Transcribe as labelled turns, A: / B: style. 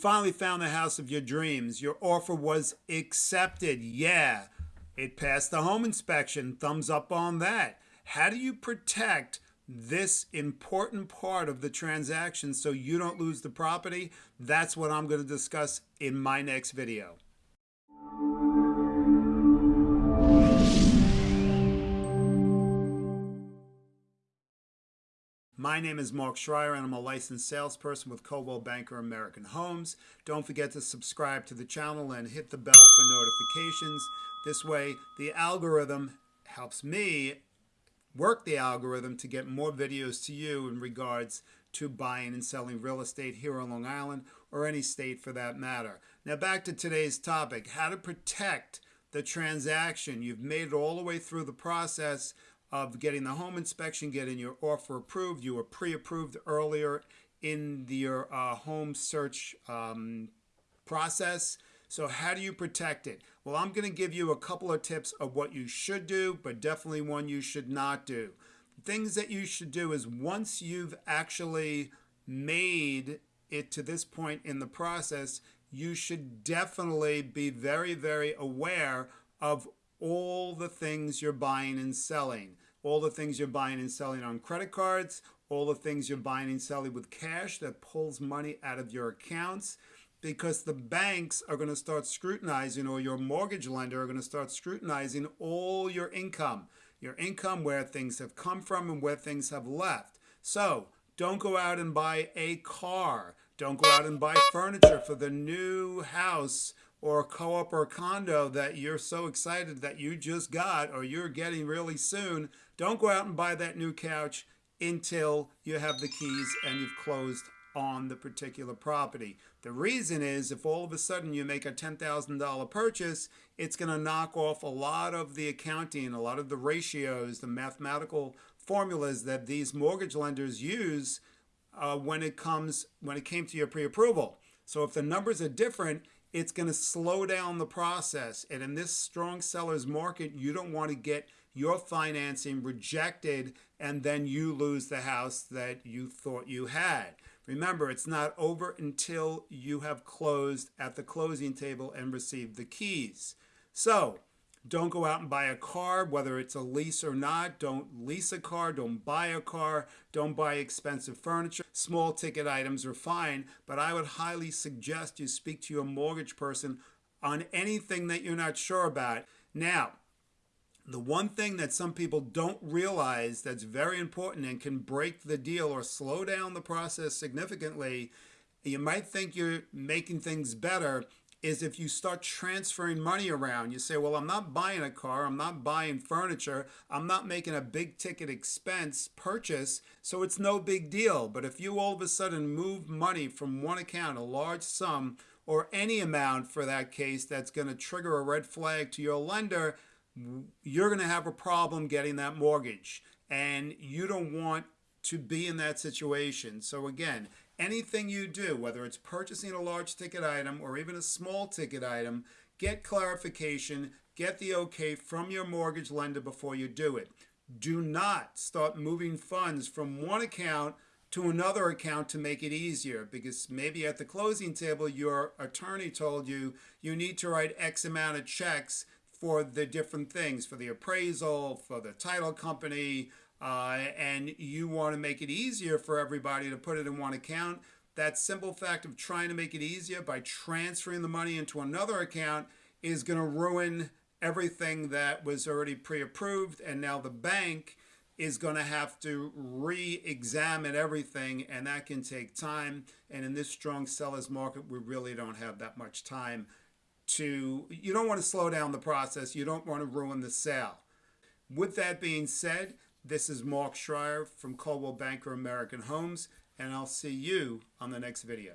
A: Finally found the house of your dreams. Your offer was accepted. Yeah, it passed the home inspection. Thumbs up on that. How do you protect this important part of the transaction so you don't lose the property? That's what I'm going to discuss in my next video. My name is Mark Schreier and I'm a licensed salesperson with Coldwell Banker American Homes. Don't forget to subscribe to the channel and hit the bell for notifications. This way, the algorithm helps me work the algorithm to get more videos to you in regards to buying and selling real estate here on Long Island or any state for that matter. Now back to today's topic, how to protect the transaction. You've made it all the way through the process of getting the home inspection, getting your offer approved. You were pre-approved earlier in your uh, home search um, process. So how do you protect it? Well, I'm going to give you a couple of tips of what you should do, but definitely one you should not do. Things that you should do is once you've actually made it to this point in the process, you should definitely be very, very aware of all the things you're buying and selling, all the things you're buying and selling on credit cards, all the things you're buying and selling with cash that pulls money out of your accounts because the banks are going to start scrutinizing or your mortgage lender are going to start scrutinizing all your income, your income where things have come from and where things have left. So don't go out and buy a car. Don't go out and buy furniture for the new house or a co-op or a condo that you're so excited that you just got or you're getting really soon, don't go out and buy that new couch until you have the keys and you've closed on the particular property. The reason is if all of a sudden you make a $10,000 purchase, it's going to knock off a lot of the accounting, a lot of the ratios, the mathematical formulas that these mortgage lenders use uh, when it comes when it came to your pre-approval. So if the numbers are different, it's going to slow down the process. And in this strong seller's market, you don't want to get your financing rejected and then you lose the house that you thought you had. Remember, it's not over until you have closed at the closing table and received the keys. So don't go out and buy a car, whether it's a lease or not. Don't lease a car. Don't buy a car. Don't buy expensive furniture. Small ticket items are fine, but I would highly suggest you speak to your mortgage person on anything that you're not sure about. Now, the one thing that some people don't realize that's very important and can break the deal or slow down the process significantly, you might think you're making things better, is if you start transferring money around. You say, well, I'm not buying a car, I'm not buying furniture, I'm not making a big ticket expense purchase, so it's no big deal. But if you all of a sudden move money from one account, a large sum, or any amount for that case that's going to trigger a red flag to your lender, you're going to have a problem getting that mortgage. And you don't want to be in that situation. So again, anything you do, whether it's purchasing a large ticket item or even a small ticket item, get clarification, get the okay from your mortgage lender before you do it. Do not start moving funds from one account to another account to make it easier because maybe at the closing table your attorney told you you need to write X amount of checks for the different things, for the appraisal, for the title company, uh, and you want to make it easier for everybody to put it in one account, that simple fact of trying to make it easier by transferring the money into another account is going to ruin everything that was already pre-approved and now the bank is going to have to re-examine everything and that can take time. And in this strong sellers market we really don't have that much time to you don't want to slow down the process you don't want to ruin the sale. With that being said this is Mark Schreier from Coldwell Banker American Homes, and I'll see you on the next video.